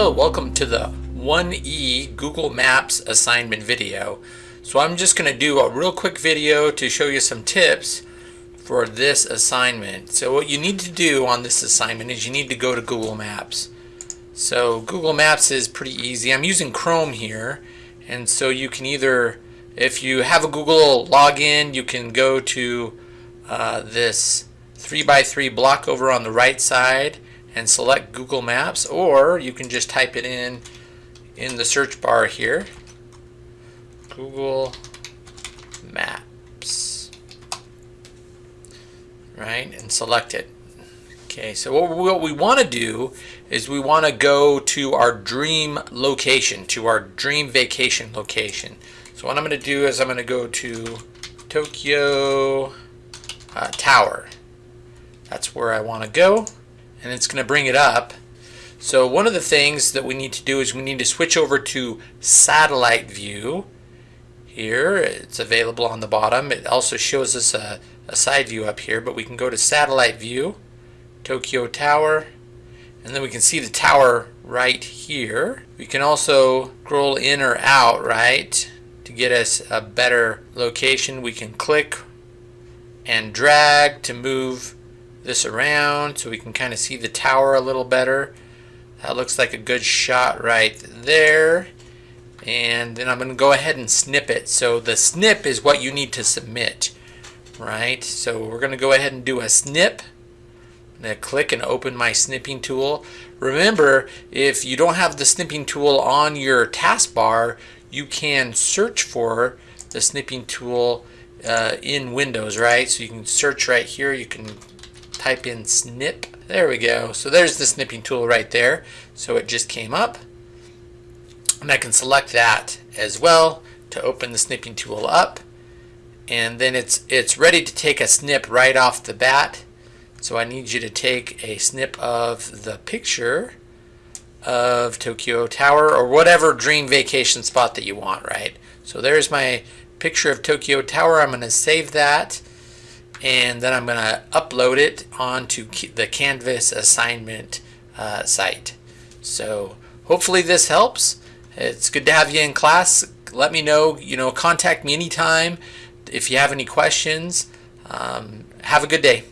Hello, welcome to the 1E Google Maps assignment video. So I'm just going to do a real quick video to show you some tips for this assignment. So what you need to do on this assignment is you need to go to Google Maps. So Google Maps is pretty easy. I'm using Chrome here and so you can either if you have a Google login you can go to uh, this 3x3 block over on the right side and select Google Maps or you can just type it in in the search bar here. Google Maps. Right and select it. Okay so what we, want to do is we want to go to our dream location to our dream vacation location. So what I'm going to do is I'm going to go to Tokyo uh, Tower. That's where I want to go and it's going to bring it up. So one of the things that we need to do is we need to switch over to satellite view. Here it's available on the bottom. It also shows us a, a side view up here, but we can go to satellite view, Tokyo Tower, and then we can see the tower right here. We can also scroll in or out, right, to get us a better location. We can click and drag to move this around so we can kind of see the tower a little better. That looks like a good shot right there. And then I'm going to go ahead and snip it. So the snip is what you need to submit, right? So we're going to go ahead and do a snip. I'm going to click and open my snipping tool. Remember, if you don't have the snipping tool on your taskbar, you can search for the snipping tool uh, in Windows, right? So you can search right here. You can type in snip. There we go. So there's the snipping tool right there. So it just came up. And I can select that as well to open the snipping tool up. And then it's it's ready to take a snip right off the bat. So I need you to take a snip of the picture of Tokyo Tower or whatever dream vacation spot that you want, right? So there's my picture of Tokyo Tower. I'm going to save that and then I'm going to upload it onto the Canvas assignment uh, site. So hopefully this helps. It's good to have you in class. Let me know, you know, contact me anytime if you have any questions. Um, have a good day.